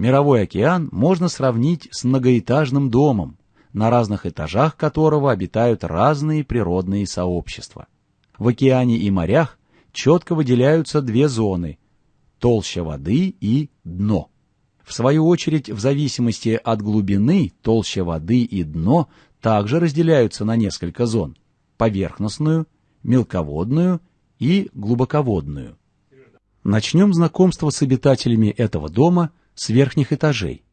Мировой океан можно сравнить с многоэтажным домом, на разных этажах которого обитают разные природные сообщества. В океане и морях четко выделяются две зоны – толща воды и дно. В свою очередь, в зависимости от глубины, толща воды и дно также разделяются на несколько зон – поверхностную, мелководную и глубоководную. Начнем знакомство с обитателями этого дома с верхних этажей.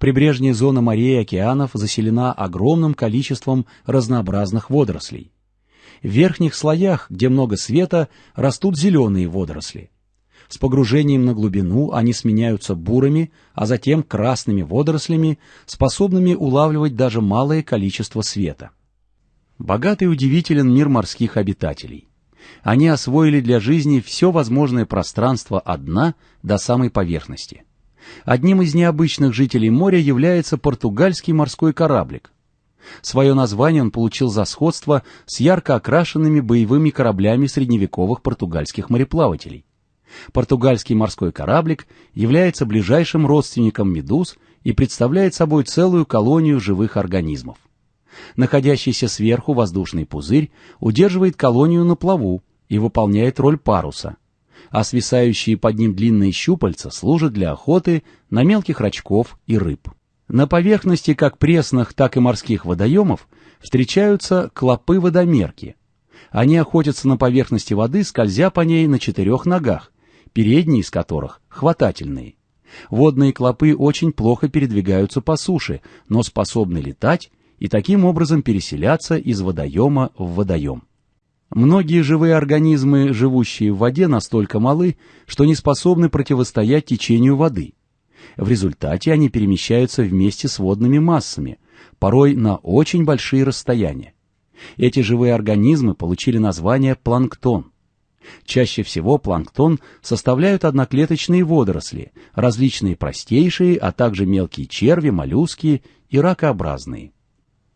Прибрежная зона морей и океанов заселена огромным количеством разнообразных водорослей. В верхних слоях, где много света, растут зеленые водоросли. С погружением на глубину они сменяются бурыми, а затем красными водорослями, способными улавливать даже малое количество света. Богатый и удивителен мир морских обитателей. Они освоили для жизни все возможное пространство от дна до самой поверхности. Одним из необычных жителей моря является португальский морской кораблик. Свое название он получил за сходство с ярко окрашенными боевыми кораблями средневековых португальских мореплавателей. Португальский морской кораблик является ближайшим родственником медуз и представляет собой целую колонию живых организмов. Находящийся сверху воздушный пузырь удерживает колонию на плаву и выполняет роль паруса, а свисающие под ним длинные щупальца служат для охоты на мелких рачков и рыб. На поверхности как пресных, так и морских водоемов встречаются клопы-водомерки. Они охотятся на поверхности воды, скользя по ней на четырех ногах, передние из которых хватательные. Водные клопы очень плохо передвигаются по суше, но способны летать и таким образом переселяться из водоема в водоем. Многие живые организмы, живущие в воде, настолько малы, что не способны противостоять течению воды. В результате они перемещаются вместе с водными массами, порой на очень большие расстояния. Эти живые организмы получили название планктон. Чаще всего планктон составляют одноклеточные водоросли, различные простейшие, а также мелкие черви, моллюски и ракообразные.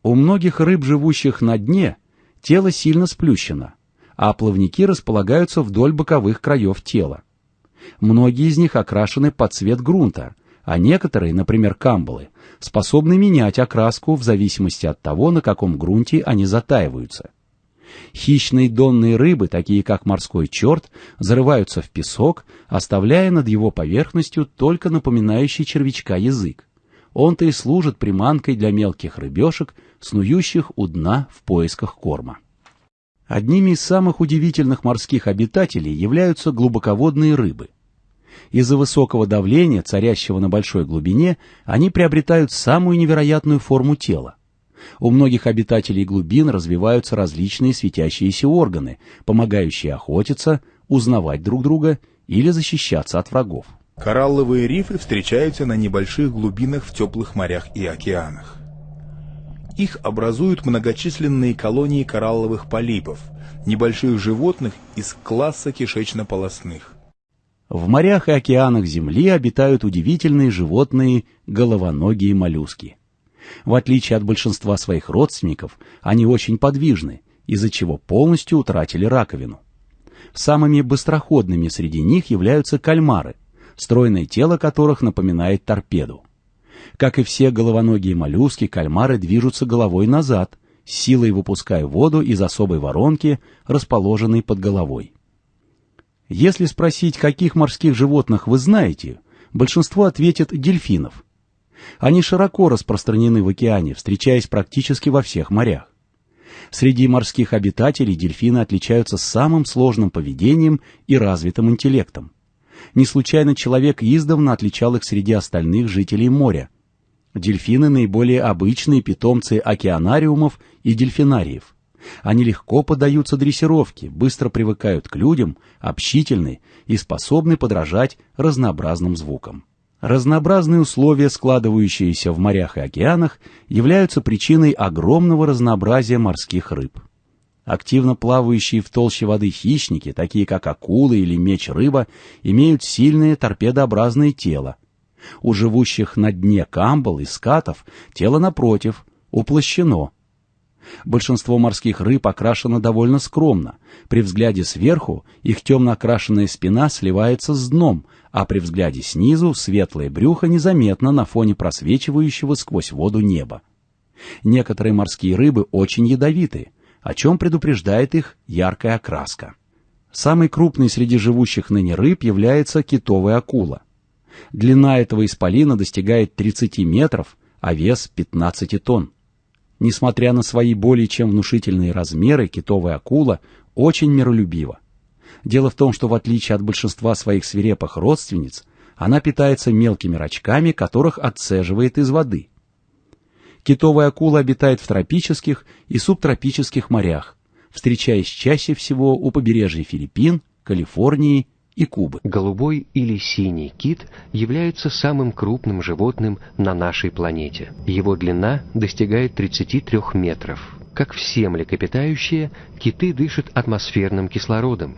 У многих рыб, живущих на дне, тело сильно сплющено, а плавники располагаются вдоль боковых краев тела. Многие из них окрашены под цвет грунта, а некоторые, например, камбалы, способны менять окраску в зависимости от того, на каком грунте они затаиваются. Хищные донные рыбы, такие как морской черт, зарываются в песок, оставляя над его поверхностью только напоминающий червячка язык. Он-то и служит приманкой для мелких рыбешек, снующих у дна в поисках корма. Одними из самых удивительных морских обитателей являются глубоководные рыбы. Из-за высокого давления, царящего на большой глубине, они приобретают самую невероятную форму тела. У многих обитателей глубин развиваются различные светящиеся органы, помогающие охотиться, узнавать друг друга или защищаться от врагов. Коралловые рифы встречаются на небольших глубинах в теплых морях и океанах. Их образуют многочисленные колонии коралловых полипов, небольших животных из класса кишечно-полосных. В морях и океанах Земли обитают удивительные животные головоногие моллюски. В отличие от большинства своих родственников, они очень подвижны, из-за чего полностью утратили раковину. Самыми быстроходными среди них являются кальмары, стройное тело которых напоминает торпеду. Как и все головоногие моллюски, кальмары движутся головой назад, силой выпуская воду из особой воронки, расположенной под головой. Если спросить, каких морских животных вы знаете, большинство ответит дельфинов. Они широко распространены в океане, встречаясь практически во всех морях. Среди морских обитателей дельфины отличаются самым сложным поведением и развитым интеллектом. Не случайно человек издавна отличал их среди остальных жителей моря – Дельфины – наиболее обычные питомцы океанариумов и дельфинариев. Они легко поддаются дрессировке, быстро привыкают к людям, общительны и способны подражать разнообразным звукам. Разнообразные условия, складывающиеся в морях и океанах, являются причиной огромного разнообразия морских рыб. Активно плавающие в толще воды хищники, такие как акулы или меч-рыба, имеют сильное торпедообразное тело, у живущих на дне камбал и скатов тело, напротив, уплощено. Большинство морских рыб окрашено довольно скромно. При взгляде сверху их темно окрашенная спина сливается с дном, а при взгляде снизу светлое брюхо незаметно на фоне просвечивающего сквозь воду неба. Некоторые морские рыбы очень ядовиты, о чем предупреждает их яркая окраска. Самой крупной среди живущих ныне рыб является китовая акула. Длина этого исполина достигает 30 метров, а вес 15 тонн. Несмотря на свои более чем внушительные размеры, китовая акула очень миролюбива. Дело в том, что в отличие от большинства своих свирепых родственниц, она питается мелкими рачками, которых отцеживает из воды. Китовая акула обитает в тропических и субтропических морях, встречаясь чаще всего у побережья Филиппин, Калифорнии и Кубы. Голубой или синий кит является самым крупным животным на нашей планете. Его длина достигает 33 метров. Как все млекопитающие, киты дышат атмосферным кислородом.